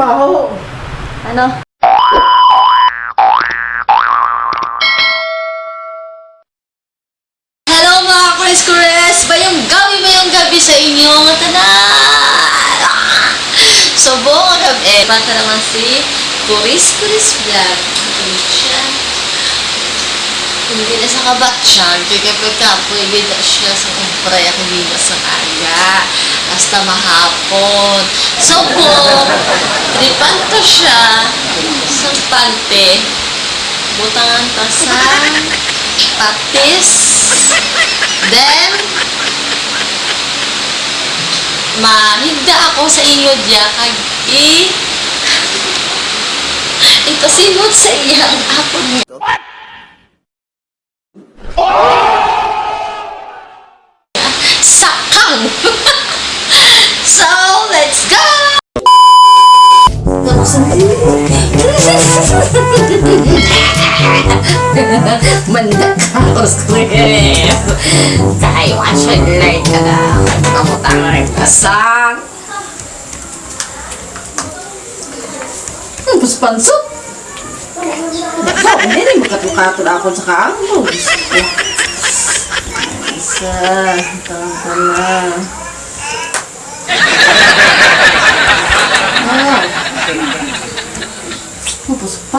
mo! Bumaho. Ano? Hello mga Chris! Bayong gabi, bayong gabi sa inyong tanan! So, buong gabi, bata naman si Chris Vlog. Hindi siya. Na sa kabatsyan, kaya pagkapoy, bida siya sa kumpray, ako bida sa aga. Hasta mahapon. So, buong, tripan to siya sa pante. Butangan to sa patis. Then, mahigda ako sa inyo diya kag i ito simot sa iyang apon niya. Manda ka, Chris. Kaya watch it like na. Kamutang rin ka sang. Mas pansot. Ikaw, hindi rin makatukato na ako sa kaamo. Isa, tawag ka.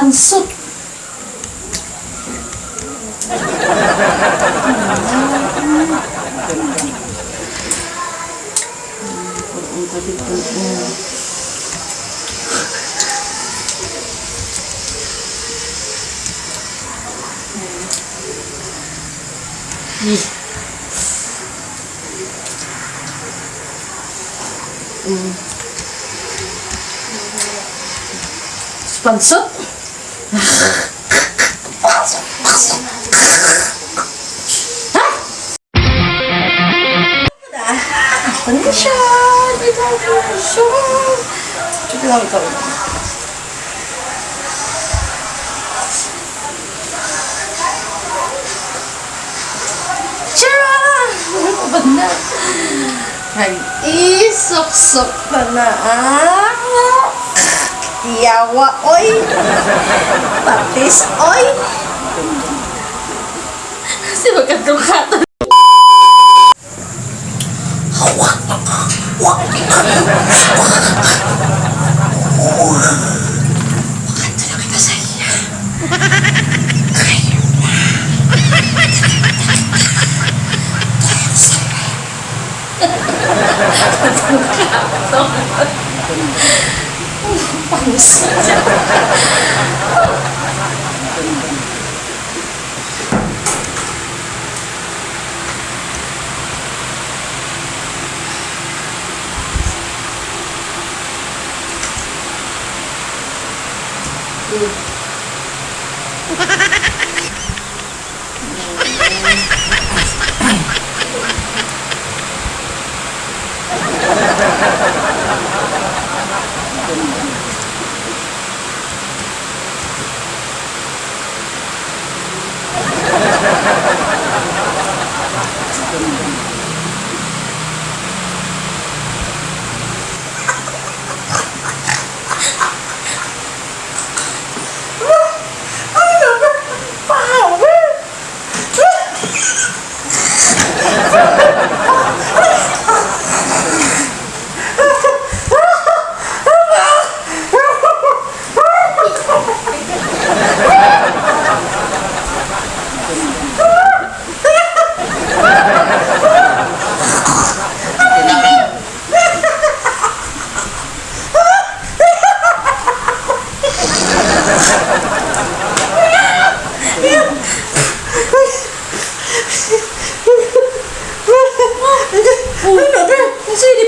konsut tapi Ih. Hmm. Sponsor? Kondisyon! Ito ang kondisyon! Ito lang! Ano ba na? Ay, isok-sok pa na. Ah! Yawa, oy! Patis, oy! Kasi magkatukato. Wakanta na kita sa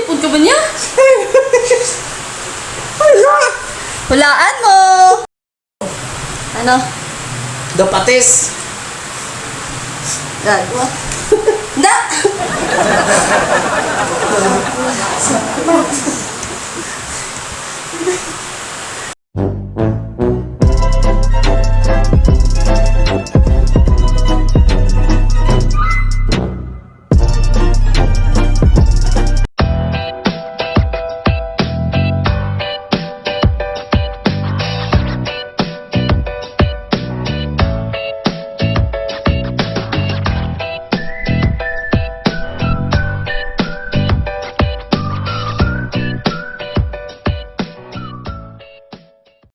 Nasa ilipod ka ba niya? Hulaan mo! Ano? Dapatis! Gagawa. Da!